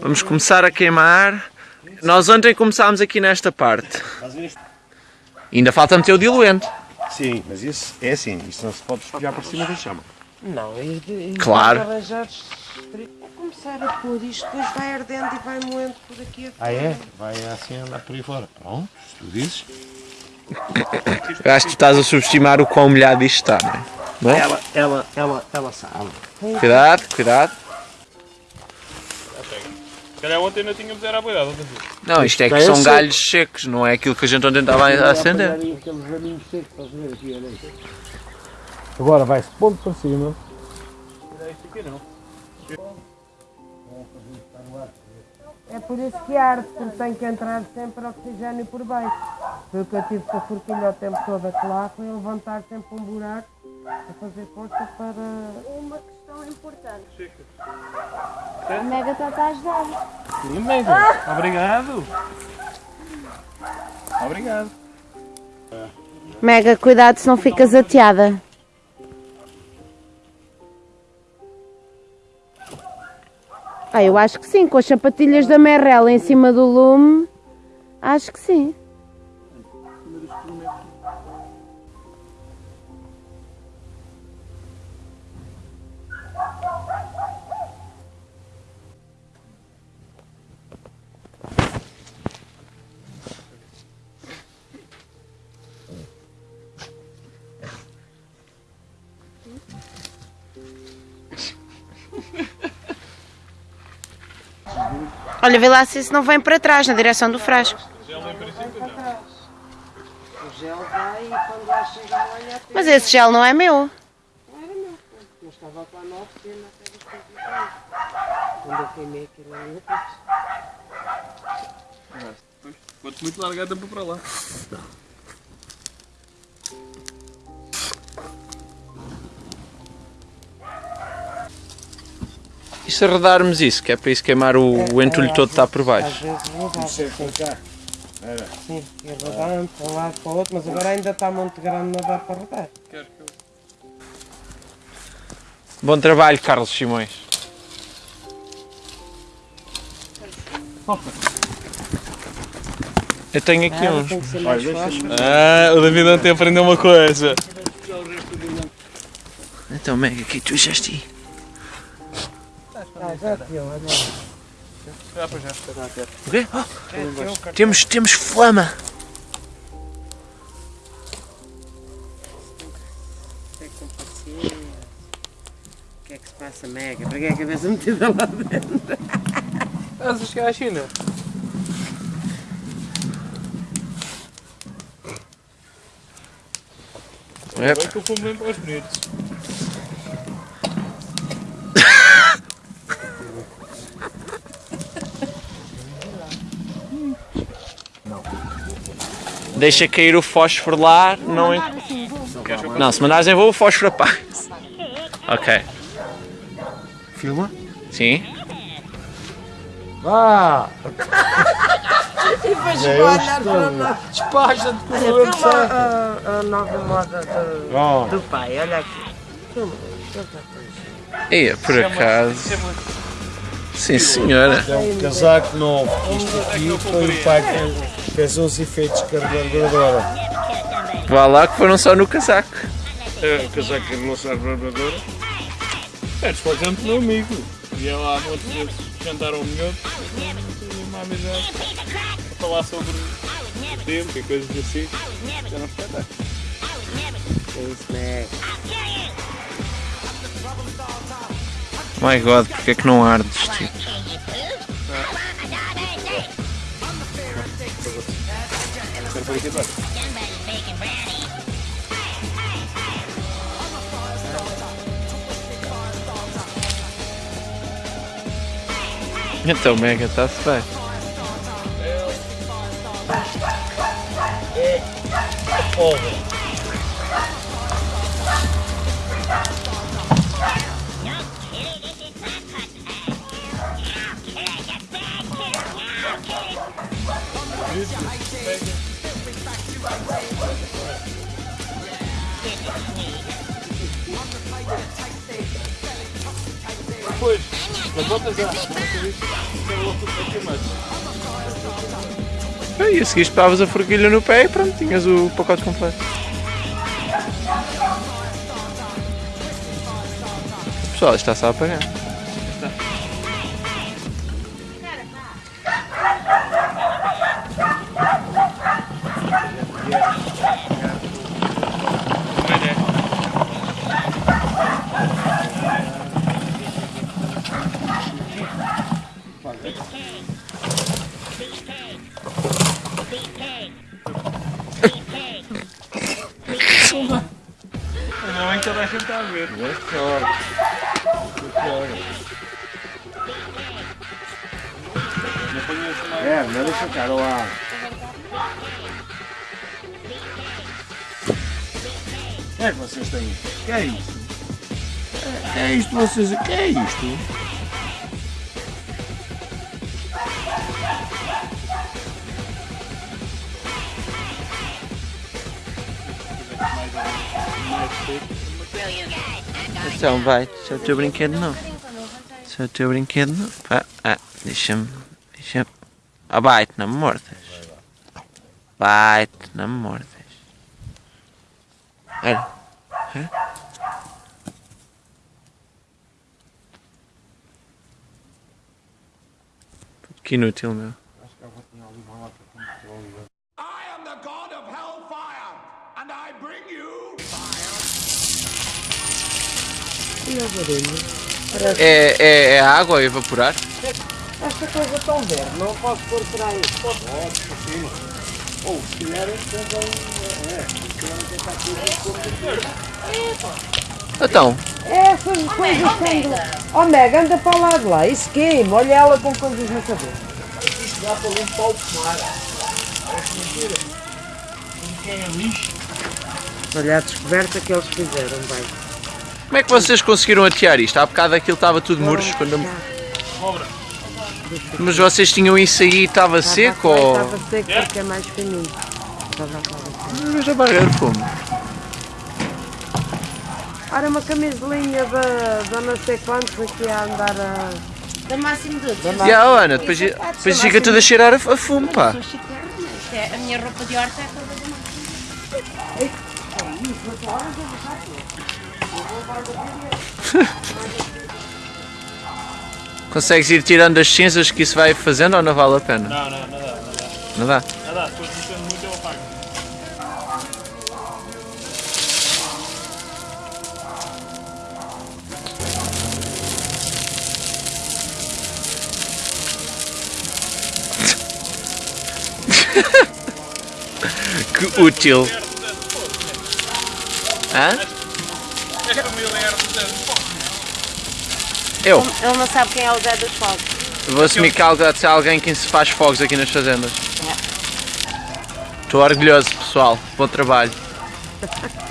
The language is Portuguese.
Vamos começar a queimar. Nós ontem começámos aqui nesta parte. Ainda falta meter o diluente. Sim, mas isso é assim, isso não se pode espejar por cima da chama. Não, e, e Claro. Vou começar a pôr isto, depois vai ardendo e vai moendo por aqui. Ah é? Vai assim andar por aí fora. Pronto, se tu dizes. Eu acho que tu estás a subestimar o quão molhado isto está, não é? Não é? Ela, ela, ela, ela sabe. Cuidado, cuidado. Calhar ontem não tínhamos era a boiada. Não, isto é que é são galhos secos, não é aquilo que a gente ontem estava a acender. Agora vai-se ponto para cima. É por isso que arde, porque tem que entrar sempre oxigênio por baixo. Foi o que eu tive com a forquilha o tempo todo a lá, foi levantar sempre um buraco a fazer força para. Uma questão importante. A Mega está a ajudar. Sim, Mega. Obrigado. Obrigado. Mega, cuidado se não ficas ateada. Ah, eu acho que sim, com as sapatilhas da Merrell em cima do lume, acho que sim. Olha, vê lá se isso não vem para trás, na direção do frasco. Mas esse gel não é meu. Não era meu, eu estava lá na oficina. Quando eu queimei aquilo ali, eu Quanto muito tempo para lá. Se arredarmos isso, que é para isso queimar o, o entulho todo que está por às baixo? vezes. Isso é com cá. Sim, ia rodando para um lado para o outro, mas agora ainda está muito grande, não dá para rodar. Que. Bom trabalho, Carlos Simões. Eu tenho aqui Ah, uns. tem que. Ah, o David ontem aprendeu uma coisa. Então, Mega, aqui tu já esti. Ah, já deu, olha lá. Já, pois já. O quê? Oh, temos, temos flama. Tem com paciência. O que é que se passa, Mega? Para que é a cabeça metida lá dentro? Estás a chegar à China? É, Agora que eu fui bem para os bonitos. Deixa cair o fósforo lá, não... Não, se mandares em voo, o fósforo apaga. Ok. Filma? Sim. Vá! Depois É, olhar para nós. Despacha-te com o sangue. a, a nova moda do, Pronto. do pai, olha aqui. Isso. Ia, por acaso. Sim, senhora. É um casaco novo. Isto aqui foi o pai que fez os efeitos carburadora. Vá lá que foram só no casaco. É, o casaco que não serve para bradora. É, por exemplo, meu amigo. E eu há muitas vezes jantar ao melhor. Uma amizade. A falar sobre tempo e coisas assim. Já não espetáculo. É isso, Mega. My God, porque é que não ardes, tipo? Quero fazer aqui atrás. Então, Mega, está-se bem. Depois, Mas volta já. Não acredito. Quero logo tudo aqui, mas. E a seguir espetavas a forquilha no pé e pronto, tinhas o pacote completo. Pessoal, está-se a apagar. Ainda bem que toda a gente está a ver. Não mais. É, não deixa o cara lá. O que é que vocês têm? O que é isto? O que é isto vocês? O que é isto? Então vai, isso é o teu brinquedo não. Isso é o teu brinquedo não. Pá, ah, deixa-me. Deixa-me. Ah, vai-te, não me mordas. Vai-te, não me mordas. Olha. Que inútil, meu. I É, é, é a água a evaporar? Esta coisa tão verde, não posso pôr por aí. Ou se quiserem, também. É, se quiserem tentar tudo. Então, Essas coisas sendo. Oh Mega, anda para lá de lá, isso queima, olha ela com coisas na cabeça. Isto dá para limpar o pomar. Parece mentira. Não quer lixo. Olha a descoberta que eles fizeram, bem. como é que vocês conseguiram atear isto? Há bocado aquilo estava tudo murcho. Quando... eu- Mas vocês tinham isso aí e estava seco ou. Estava seco porque é mais fininho. Estava a falar. Mas a barreira de fumo. Ora, uma camisolinha da, da não sei quantos aqui a andar a. Da máximo de E a Ana, depois, depois fica tudo a cheirar a, a fumo, pá. Isto é a minha roupa de horta é toda. Consegues ir tirando as cinzas que isso vai fazendo ou não vale a pena? Não, não, não dá, não dá. Não dá? Dá, depois mexendo muito eu apago. Que útil. Hã? Era do Zé do Fogo. Eu. Ele não sabe quem é o Zé dos Fogos. Vou assumir que há alguém que se faz fogos aqui nas fazendas. Estou orgulhoso, pessoal. Bom trabalho.